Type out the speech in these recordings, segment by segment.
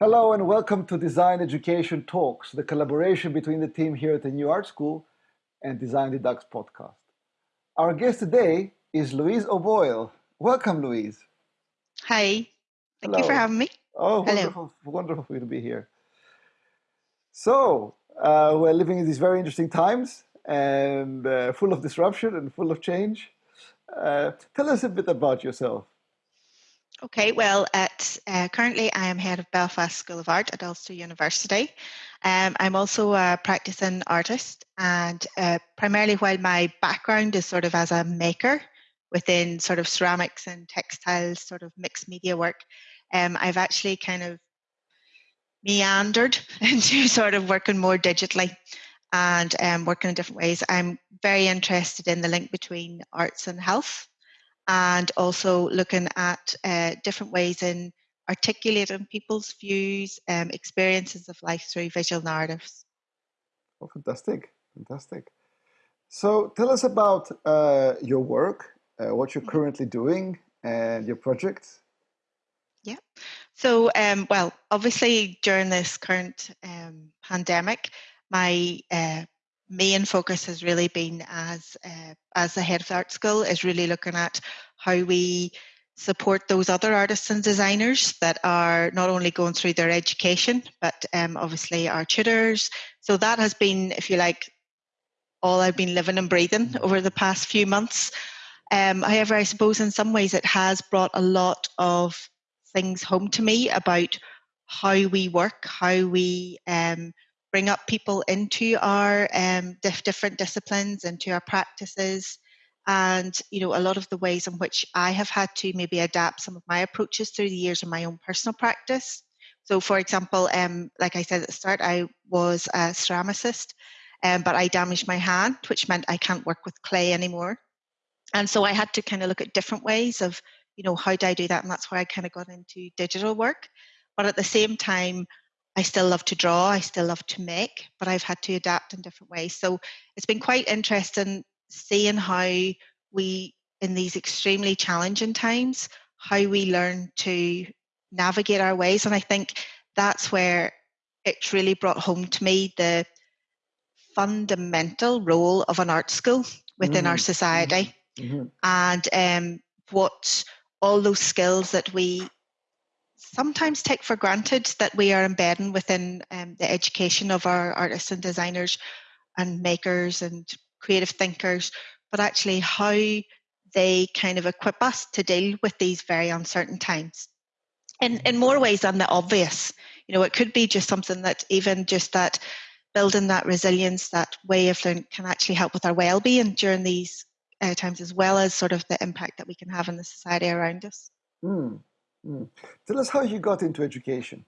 Hello and welcome to Design Education Talks, the collaboration between the team here at the New Art School and Design Redux podcast. Our guest today is Louise O'Boyle. Welcome, Louise. Hi. Thank Hello. you for having me. Oh, Hello. wonderful, wonderful for you to be here. So, uh, we're living in these very interesting times and uh, full of disruption and full of change. Uh, tell us a bit about yourself. Okay, well, at uh, currently I am head of Belfast School of Art at Ulster University. Um, I'm also a practicing artist, and uh, primarily while my background is sort of as a maker within sort of ceramics and textiles, sort of mixed media work, um, I've actually kind of meandered into sort of working more digitally and um, working in different ways. I'm very interested in the link between arts and health and also looking at uh, different ways in articulating people's views, um, experiences of life through visual narratives. Oh, fantastic, fantastic. So tell us about uh, your work, uh, what you're mm-hmm. currently doing, and your projects. Yeah. So, um, well, obviously during this current um, pandemic, my uh, main focus has really been as uh, as the head of the art school is really looking at how we support those other artists and designers that are not only going through their education but um, obviously our tutors. So that has been if you like all i've been living and breathing over the past few months. Um, however i suppose in some ways it has brought a lot of things home to me about how we work how we um, bring up people into our um, different disciplines, into our practices, and you know a lot of the ways in which I have had to maybe adapt some of my approaches through the years in my own personal practice. So, for example, um, like I said at the start, I was a ceramicist, um, but I damaged my hand, which meant I can't work with clay anymore. And so I had to kind of look at different ways of, you know, how do I do that? And that's why I kind of got into digital work. But at the same time, I still love to draw, I still love to make, but I've had to adapt in different ways. So it's been quite interesting seeing how we, in these extremely challenging times, how we learn to navigate our ways. And I think that's where it's really brought home to me the fundamental role of an art school within mm-hmm. our society mm-hmm. and um, what all those skills that we sometimes take for granted that we are embedding within um, the education of our artists and designers and makers and creative thinkers, but actually how they kind of equip us to deal with these very uncertain times. In, in more ways than the obvious. You know, it could be just something that even just that building that resilience, that way of learning can actually help with our well-being during these uh, times, as well as sort of the impact that we can have in the society around us. Mm. Mm. Tell us how you got into education.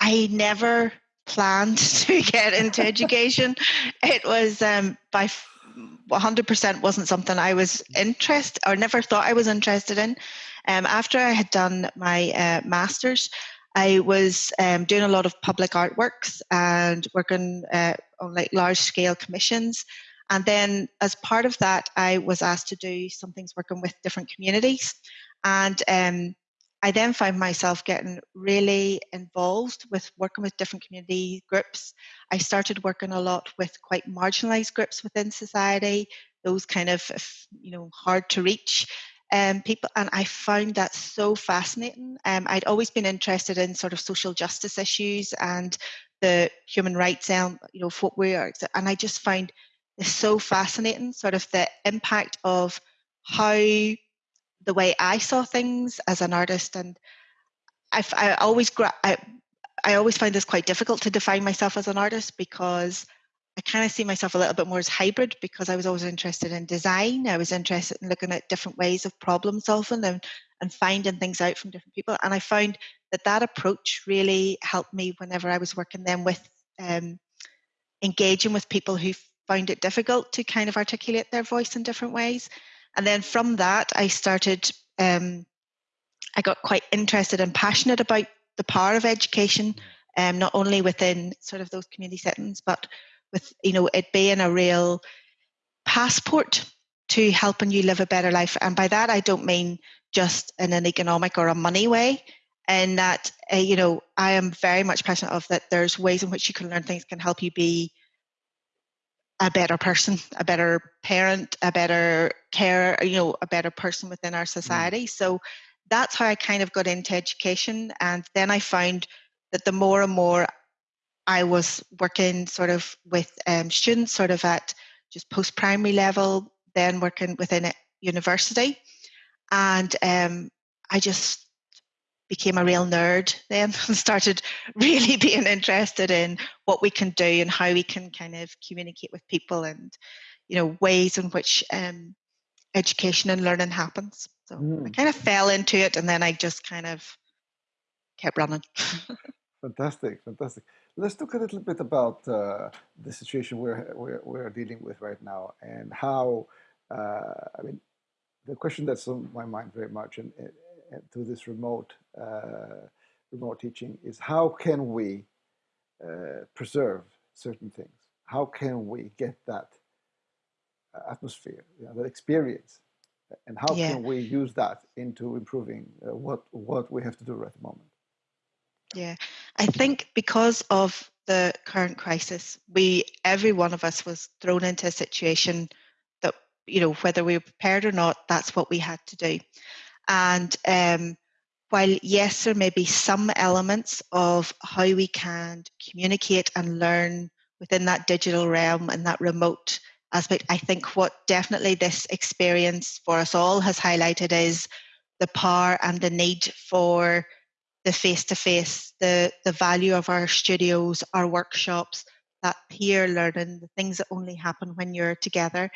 I never planned to get into education. It was um, by 100% wasn't something I was interested or never thought I was interested in. Um, after I had done my uh, master's, I was um, doing a lot of public artworks and working uh, on like large scale commissions. And then, as part of that, I was asked to do some things working with different communities. And um, I then found myself getting really involved with working with different community groups. I started working a lot with quite marginalized groups within society, those kind of, you know, hard to reach um, people. And I found that so fascinating. Um, I'd always been interested in sort of social justice issues and the human rights, um, you know, what we are. And I just found this so fascinating, sort of the impact of how the way I saw things as an artist, and I, I always I, I always find this quite difficult to define myself as an artist because I kind of see myself a little bit more as hybrid because I was always interested in design. I was interested in looking at different ways of problem solving and, and finding things out from different people. And I found that that approach really helped me whenever I was working then with um, engaging with people who found it difficult to kind of articulate their voice in different ways. And then from that, I started, um, I got quite interested and passionate about the power of education, um, not only within sort of those community settings, but with, you know, it being a real passport to helping you live a better life. And by that, I don't mean just in an economic or a money way. and that uh, you know I am very much passionate of that. There's ways in which you can learn things can help you be a better person, a better parent, a better carer, you know, a better person within our mm. society. Mm. So that's how I kind of got into education. And then I found that the more and more I was working sort of with um, students, sort of at just post primary level, then working within a university. And um, I just became a real nerd then and started really being interested in what we can do and how we can kind of communicate with people and you know ways in which um, education and learning happens. So mm. i kind of fell into it and then i just kind of kept running. Fantastic fantastic. Let's talk a little bit about uh, the situation we're, we're, we're dealing with right now and how uh, i mean the question that's on my mind very much and to this remote uh, remote teaching is how can we uh, preserve certain things? How can we get that uh, atmosphere, you know, that experience, and how yeah. can we use that into improving what what we have to do right at the moment? Yeah, I think because of the current crisis, we every one of us was thrown into a situation that you know whether we were prepared or not, that's what we had to do. And um, while yes, there may be some elements of how we can communicate and learn within that digital realm and that remote aspect, I think what definitely this experience for us all has highlighted is the power and the need for the face to face, the the value of our studios, our workshops, that peer learning, the things that only happen when you're together.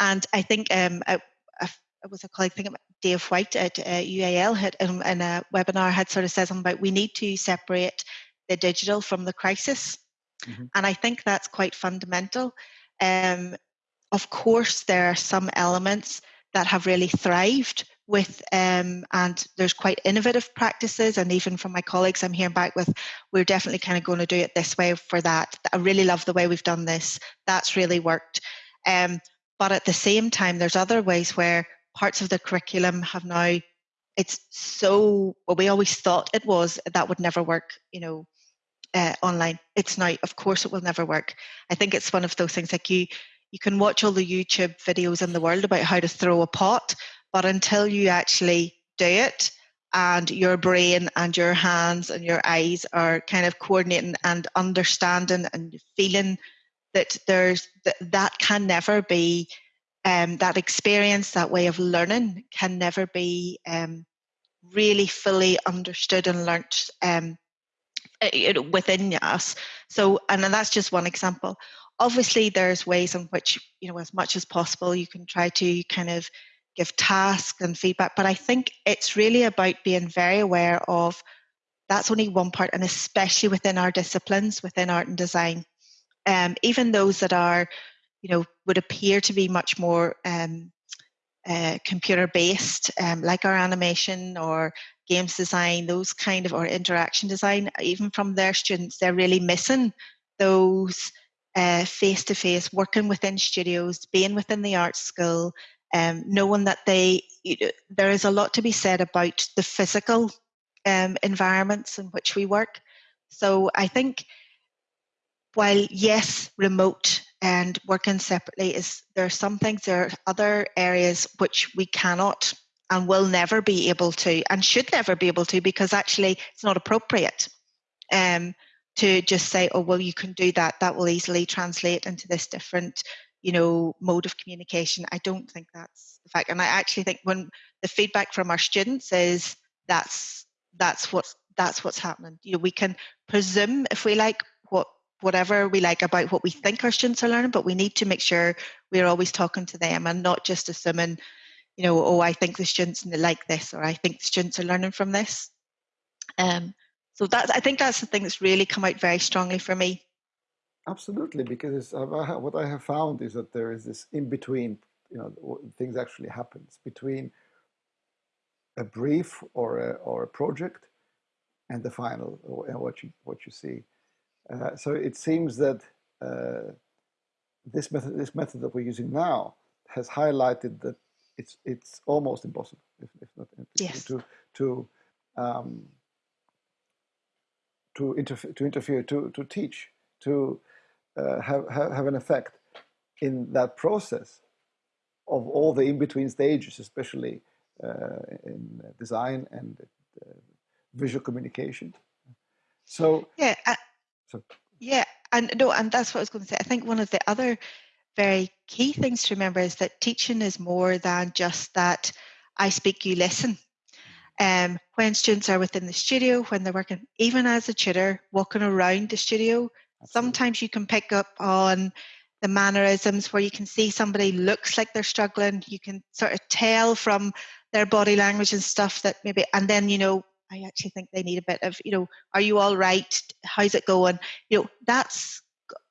And I think um, a, it was a colleague, I think Dave White at uh, UAL had in, in, a webinar had sort of said something about we need to separate the digital from the crisis, mm-hmm. and I think that's quite fundamental. Um, of course, there are some elements that have really thrived with um, and there's quite innovative practices and even from my colleagues i'm hearing back with we're definitely kind of going to do it this way for that i really love the way we've done this that's really worked um, but at the same time there's other ways where parts of the curriculum have now it's so well we always thought it was that would never work you know uh, online. It's now of course it will never work. I think it's one of those things like you you can watch all the youtube videos in the world about how to throw a pot but until you actually do it and your brain and your hands and your eyes are kind of coordinating and understanding and feeling that there's that, that can never be um, that experience, that way of learning can never be um, really fully understood and learnt um, within us. So, and that's just one example. Obviously, there's ways in which, you know, as much as possible, you can try to kind of give tasks and feedback. But I think it's really about being very aware of that's only one part, and especially within our disciplines, within art and design. Um, even those that are you know, would appear to be much more um, uh, computer based, um, like our animation or games design, those kind of, or interaction design, even from their students, they're really missing those face to face, working within studios, being within the art school, um, knowing that they, you know, there is a lot to be said about the physical um, environments in which we work. So I think while yes, remote and working separately is there are some things there are other areas which we cannot and will never be able to and should never be able to because actually it's not appropriate um, to just say oh well you can do that. That will easily translate into this different you know mode of communication. I don't think that's the fact. And i actually think when the feedback from our students is that's that's what that's what's happening. You know we can presume if we like whatever we like about what we think our students are learning, but we need to make sure we're always talking to them and not just assuming, you know, oh, I think the students like this or I think the students are learning from this. Um, so that I think that's the thing that's really come out very strongly for me. Absolutely, because what I have found is that there is this in between, you know, things actually happens between a brief or a, or a project and the final and what you what you see. Uh, so it seems that uh, this method, this method that we're using now, has highlighted that it's it's almost impossible, if, if not yes. to to um, to interfere, to interfere, to to teach, to uh, have, have have an effect in that process of all the in-between stages, especially uh, in design and uh, visual communication. So yeah, so. yeah, and no, and that's what I was going to say. I think one of the other very key things to remember is that teaching is more than just that I speak, you listen. Um, when students are within the studio, when they're working, even as a tutor, walking around the studio, Absolutely. sometimes you can pick up on the mannerisms where you can see somebody looks like they're struggling. You can sort of tell from their body language and stuff that maybe, and then, you know, I actually think they need a bit of, you know, are you all right? How's it going? You know, that's,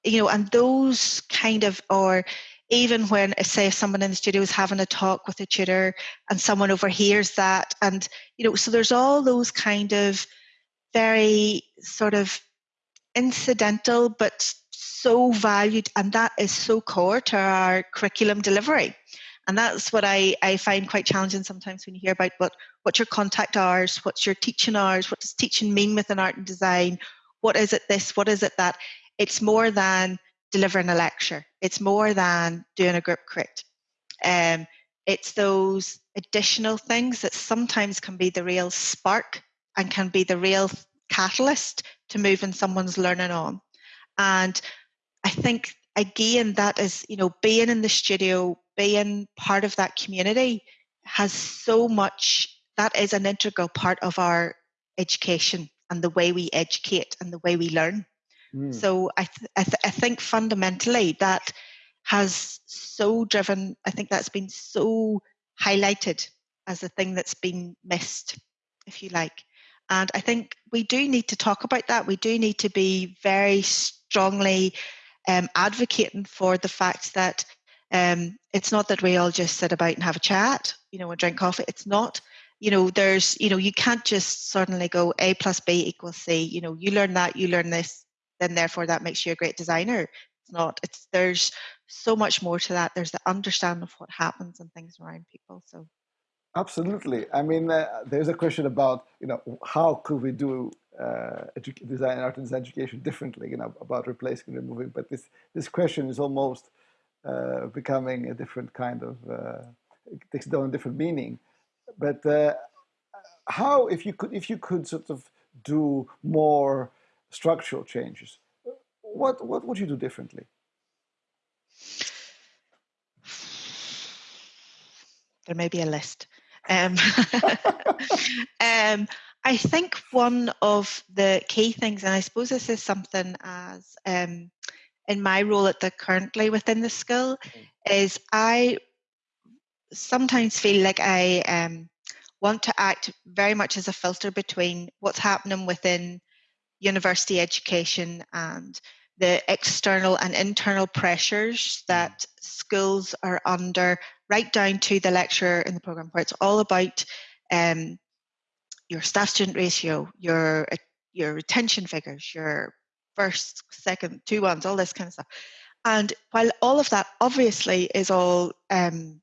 you know, and those kind of, or even when, uh, say, someone in the studio is having a talk with a tutor and someone overhears that, and, you know, so there's all those kind of very sort of incidental but so valued and that is so core to our curriculum delivery and that's what I, I find quite challenging sometimes when you hear about what what's your contact hours what's your teaching hours what does teaching mean within art and design what is it this what is it that. It's more than delivering a lecture. It's more than doing a group crit. Um, it's those additional things that sometimes can be the real spark and can be the real catalyst to moving someone's learning on. And I think again that is you know being in the studio, being part of that community has so much. That is an integral part of our education and the way we educate and the way we learn. Mm. So I th- I, th- I think fundamentally that has so driven. I think that's been so highlighted as a thing that's been missed, if you like. And I think we do need to talk about that. We do need to be very strongly um, advocating for the fact that um, it's not that we all just sit about and have a chat, you know, and drink coffee. It's not. You know, there's, you know, you can't just suddenly go A plus B equals C. You know, you learn that, you learn this, then therefore that makes you a great designer. It's not. It's there's so much more to that. There's the understanding of what happens and things around people. So Absolutely. I mean, uh, there's a question about you know how could we do uh, edu- design art and design education differently, you know, about replacing and removing. But this this question is almost uh, becoming a different kind of uh, takes on a different meaning. But uh, how, if you could, if you could sort of do more structural changes, what what would you do differently? There may be a list. Um, um, I think one of the key things, and I suppose this is something as um, in my role at the currently within the school, mm-hmm. is I sometimes feel like I um, want to act very much as a filter between what's happening within university education and the external and internal pressures mm-hmm. that schools are under, right down to the lecturer in the program, where it's all about um, your staff student ratio, your your retention figures, your first, second, two ones, all this kind of stuff. And while all of that obviously is all um,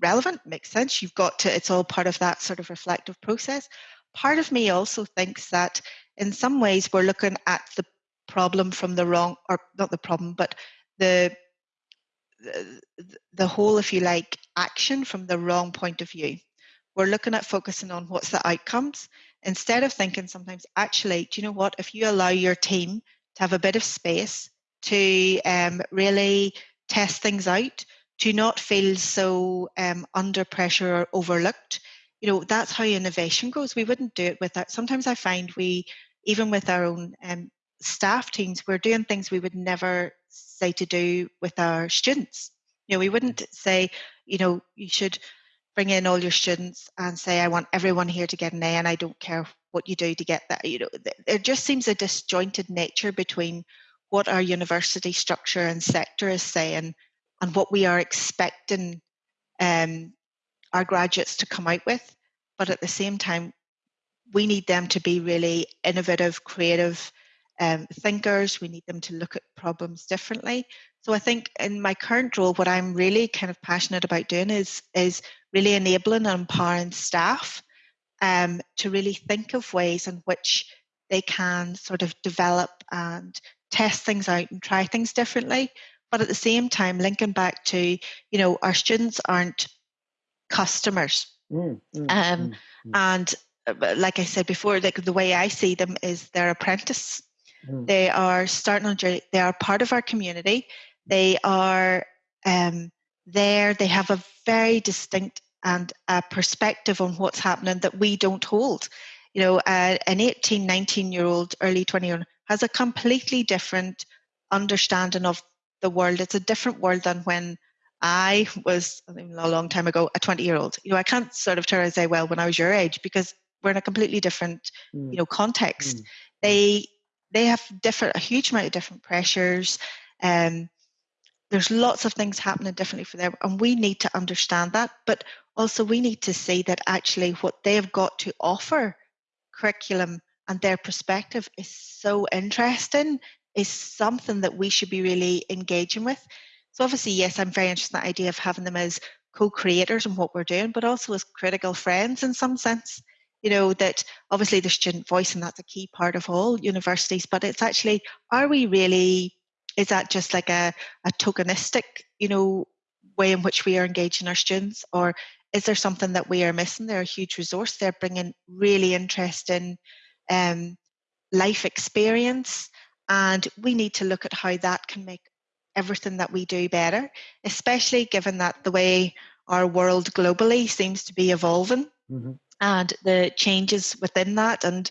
relevant, makes sense, you've got to, it's all part of that sort of reflective process. Part of me also thinks that in some ways we're looking at the problem from the wrong, or not the problem, but the the, the whole, if you like, action from the wrong point of view. We're looking at focusing on what's the outcomes instead of thinking sometimes actually do you know what? If you allow your team to have a bit of space to um, really test things out to not feel so um, under pressure or overlooked you know that's how innovation goes we wouldn't do it without sometimes i find we even with our own um, staff teams we're doing things we would never say to do with our students you know we wouldn't say you know you should bring in all your students and say, I want everyone here to get an A and I don't care what you do to get that. You know, there just seems a disjointed nature between what our university structure and sector is saying and what we are expecting um, our graduates to come out with. But at the same time, we need them to be really innovative, creative um, thinkers. We need them to look at problems differently. So I think in my current role, what I'm really kind of passionate about doing is is really enabling and empowering staff um, to really think of ways in which they can sort of develop and test things out and try things differently. But at the same time, linking back to, you know, our students aren't customers. Mm, mm, um, mm, mm. and uh, like I said before, like the way I see them is they're apprentice. Mm. They are starting on journey. They are part of our community. They are um, there. They have a very distinct and a perspective on what's happening that we don't hold. You know, uh, an 18, 19 year old, early 20 year old has a completely different understanding of the world. It's a different world than when I was a long time ago a 20 year old. You know, I can't sort of turn and say, well, when I was your age, because we're in a completely different, mm. you know, context. Mm. They they have different a huge amount of different pressures. Um, there's lots of things happening differently for them, and we need to understand that. But also, we need to see that actually what they've got to offer, curriculum and their perspective is so interesting. Is something that we should be really engaging with. So obviously, yes, I'm very interested in the idea of having them as co-creators in what we're doing, but also as critical friends in some sense. You know, that obviously the student voice, and that's a key part of all universities, but it's actually, are we really, is that just like a, a tokenistic, you know, way in which we are engaging our students? Or is there something that we are missing? They're a huge resource. They're bringing really interesting um, life experience. And we need to look at how that can make everything that we do better, especially given that the way our world globally seems to be evolving mm-hmm. and the changes within that. And,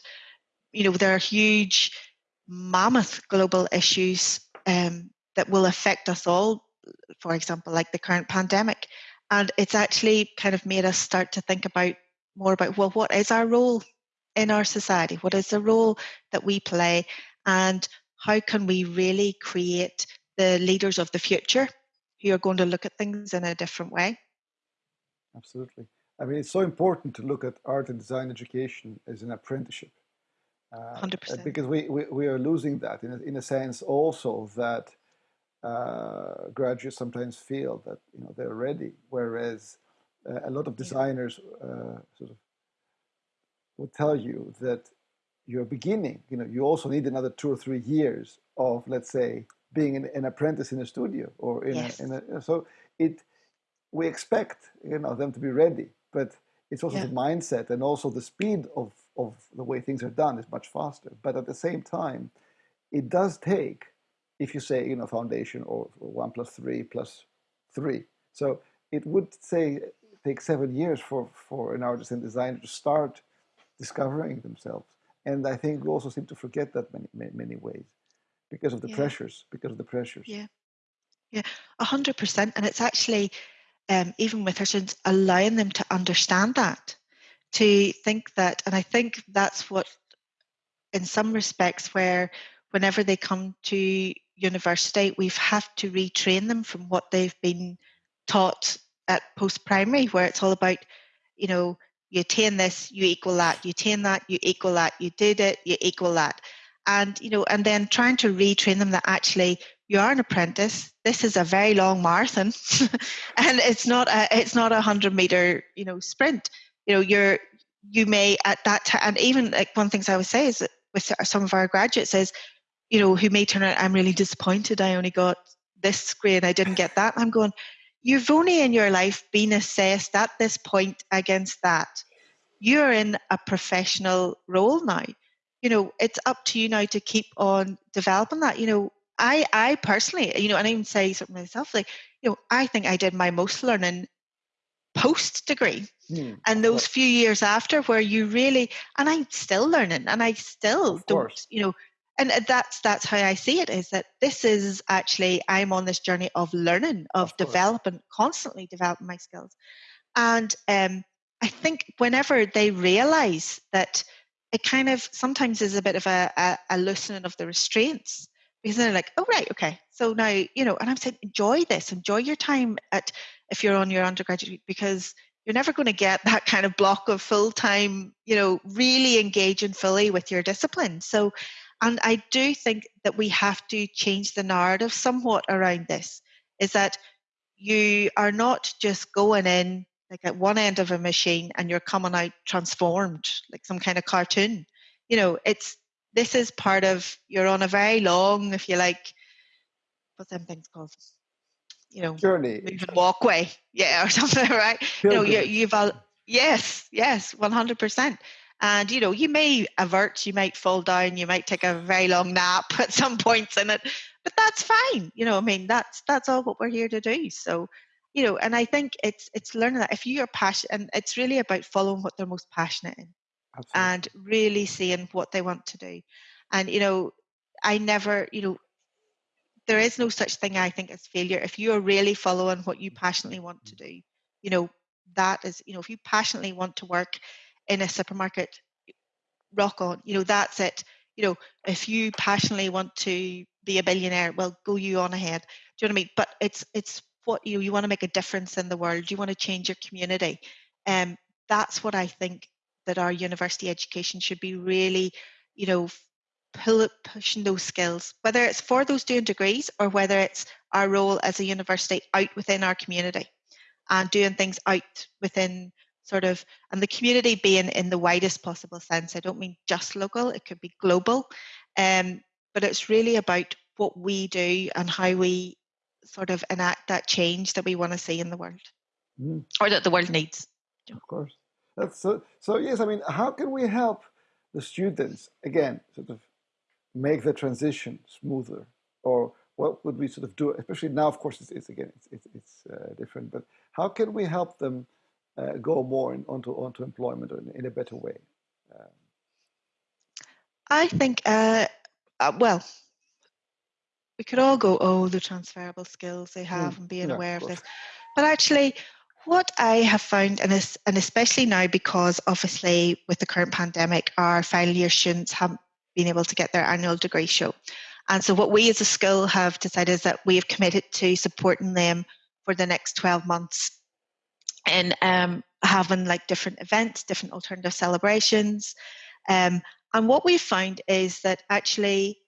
you know, there are huge, mammoth global issues um, that will affect us all, for example, like the current pandemic. And it's actually kind of made us start to think about more about, well, what is our role in our society? What is the role that we play? And how can we really create the leaders of the future who are going to look at things in a different way. Absolutely. I mean, it's so important to look at art and design education as an apprenticeship. Uh, 100%. Because we, we, we, are losing that in a, in a sense also that uh, graduates sometimes feel that you know they're ready, whereas uh, a lot of designers uh, sort of will tell you that you're beginning. You know, you also need another two or three years of, let's say, being an, an apprentice in a studio or in, yes. a, in a, so it we expect you know them to be ready but it's also yeah. the mindset and also the speed of of the way things are done is much faster but at the same time it does take if you say you know foundation or one plus three plus three so it would say take seven years for for an artist and designer to start discovering themselves and i think we also seem to forget that many many, many ways because of the yeah. pressures because of the pressures. Yeah. Yeah. A hundred percent. And it's actually um, even with our students allowing them to understand that to think that and i think that's what in some respects where whenever they come to university we've have to retrain them from what they've been taught at post primary where it's all about you know you attain this you equal that you attain that you equal that you did it you equal that. And you know and then trying to retrain them that actually you are an apprentice. This is a very long marathon. And it's not a it's not a 100 meter you know sprint. You know you're you may at that time and even like one things i would say is that with some of our graduates is you know who may turn out i'm really disappointed. I only got this grade i didn't get that. I'm going you've only in your life been assessed at this point against that you're in a professional role now you know, it's up to you now to keep on developing that. You know, I I personally, you know, and I even say something myself, like, you know, I think I did my most learning post degree. Mm, and those few years after where you really and I'm still learning and I still don't, you know, and that's that's how I see it is that this is actually I'm on this journey of learning, of, of developing, constantly developing my skills. And um I think whenever they realize that it kind of sometimes is a bit of a, a, a loosening of the restraints because they're like, oh right, okay. So now you know, and I'm saying enjoy this, enjoy your time at if you're on your undergraduate because you're never going to get that kind of block of full time, you know, really engaging fully with your discipline. So, and I do think that we have to change the narrative somewhat around this. Is that you are not just going in like at one end of a machine and you're coming out transformed like some kind of cartoon you know it's this is part of you're on a very long, if you like, what's them things called? You know, journey, moving walkway, yeah, or something, right? You know, you, you've all, yes, yes, one hundred percent. And you know, you may avert, you might fall down, you might take a very long nap at some points in it, but that's fine. You know, I mean, that's that's all what we're here to do. So, you know, and I think it's it's learning that if you are passionate, and it's really about following what they're most passionate in, Absolutely. and really seeing what they want to do. And you know, I never, you know, there is no such thing I think as failure if you are really following what you passionately want to mm-hmm. do. You know, that is, you know, if you passionately want to work in a supermarket, rock on. You know, that's it. You know, if you passionately want to be a billionaire, well, go you on ahead. Do you know what I mean? But it's it's what you you want to make a difference in the world. You want to change your community. Um, that's what I think that our university education should be really, you know, pull, pushing those skills, whether it's for those doing degrees or whether it's our role as a university out within our community and doing things out within sort of and the community being in the widest possible sense i don't mean just local it could be global um, but it's really about what we do and how we sort of enact that change that we want to see in the world mm. or that the world needs. Of course. That's so so yes i mean how can we help the students again sort of make the transition smoother? Or what would we sort of do especially now of course it's, it's again it's, it's, it's uh, different but how can we help them uh, go more in, onto onto employment in, in a better way? Um, I think, uh, uh, well, we could all go, oh, the transferable skills they have mm, and being yeah, aware of, of this. But actually, what I have found, and, and especially now because obviously with the current pandemic, our final year students haven't been able to get their annual degree show. And so, what we as a school have decided is that we have committed to supporting them for the next 12 months and um, having like different events, different alternative celebrations. Um, and what we found is that actually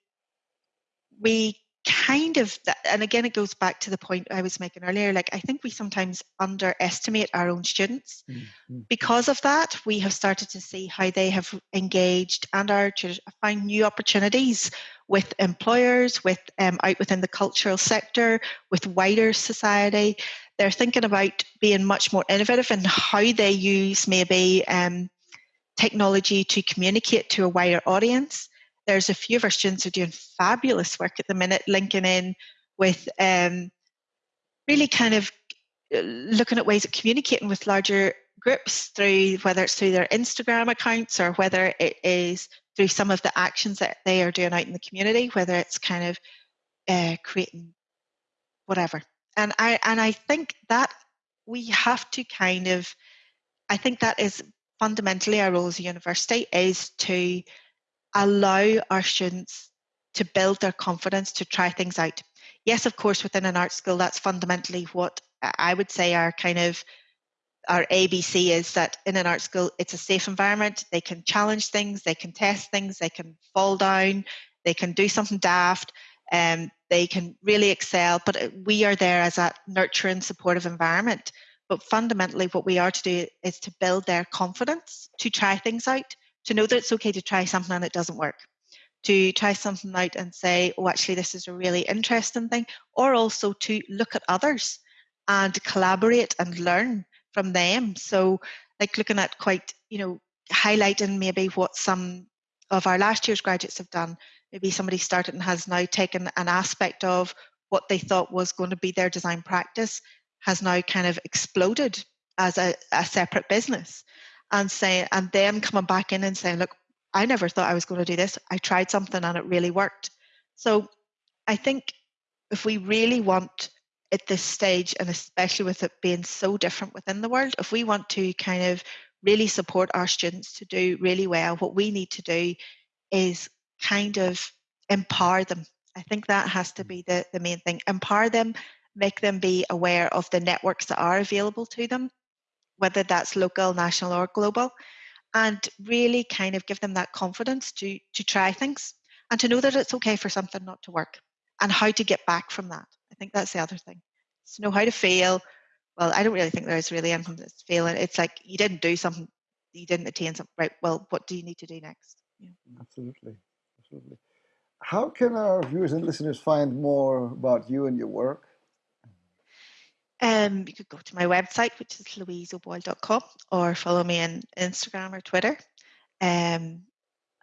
we kind of and again it goes back to the point i was making earlier like i think we sometimes underestimate our own students mm-hmm. because of that we have started to see how they have engaged and are find new opportunities with employers with um, out within the cultural sector with wider society they're thinking about being much more innovative in how they use maybe um, technology to communicate to a wider audience. There's a few of our students who are doing fabulous work at the minute, linking in with um, really kind of uh, looking at ways of communicating with larger groups through whether it's through their Instagram accounts or whether it is through some of the actions that they are doing out in the community, whether it's kind of uh, creating whatever and I and I think that we have to kind of I think that is fundamentally our role as a university is to allow our students to build their confidence to try things out. Yes, of course, within an art school, that's fundamentally what I would say our kind of our ABC is that in an art school, it's a safe environment. They can challenge things, they can test things, they can fall down, they can do something daft, um, they can really excel. But uh, we are there as a nurturing, supportive environment. But fundamentally, what we are to do is to build their confidence to try things out, to know that it's okay to try something and it doesn't work, to try something out and say, oh, actually, this is a really interesting thing, or also to look at others and collaborate and learn from them. So, like looking at quite, you know, highlighting maybe what some of our last year's graduates have done maybe somebody started and has now taken an aspect of what they thought was going to be their design practice has now kind of exploded as a, a separate business. And saying and then coming back in and saying look i never thought i was going to do this. I tried something and it really worked. So i think if we really want at this stage and especially with it being so different within the world if we want to kind of really support our students to do really well what we need to do is kind of empower them. I think that has to mm. be the, the main thing. Empower them, make them be aware of the networks that are available to them, whether that's local, national, or global, and really kind of give them that confidence to to try things and to know that it's okay for something not to work and how to get back from that. I think that's the other thing. To know how to fail. Well, I don't really think there is really anything that's failing. It's like you didn't do something, you didn't attain something. Right. Well, what do you need to do next? Yeah. Absolutely absolutely. How can our viewers and listeners find more about you and your work? Um, you could go to my website, which is louiseoboyle.com, or follow me on Instagram or Twitter. Um,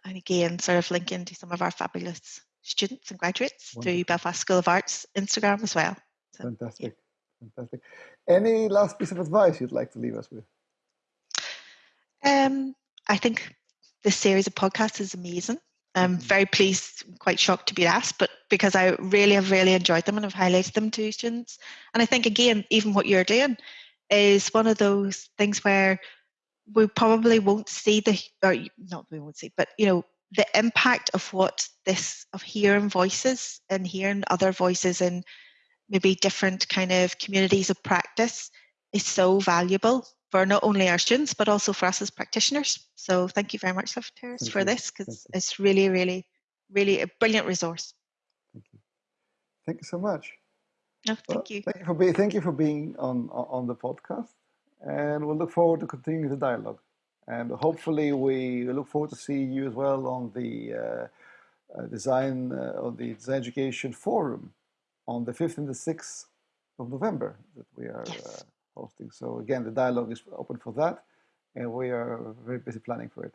and again, sort of link into some of our fabulous students and graduates Wonderful. through Belfast School of Arts Instagram as well. So, Fantastic. Fantastic. Any last piece of advice you'd like to leave us with? Um, I think this series of podcasts is amazing. I'm Mhm. very pleased, quite shocked to be asked, but because I really have really enjoyed them and have highlighted them to students. And I think again, even what you're doing is one of those things where we probably won't see the or not we won't see, but you know, the impact of what this of hearing voices and hearing other voices in maybe different kind of communities of practice is so valuable for not only our students but also for us as practitioners. So thank you very much, Thank for you. this because it's really, really, really a brilliant resource. Thank you. Thank you so much. No, Well, thank you. Thank you for being thank you for being on on the podcast, and we'll look forward to continuing the dialogue. And hopefully, we look forward to seeing you as well on the uh, uh, design uh, on the design education forum on the fifth and the sixth of November that we are Yes. Hosting. So again, the dialogue is open for that, and we are very busy planning for it.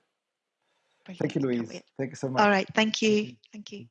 Thank you, Louise. Thank you so much. All right. Thank you. Thank you.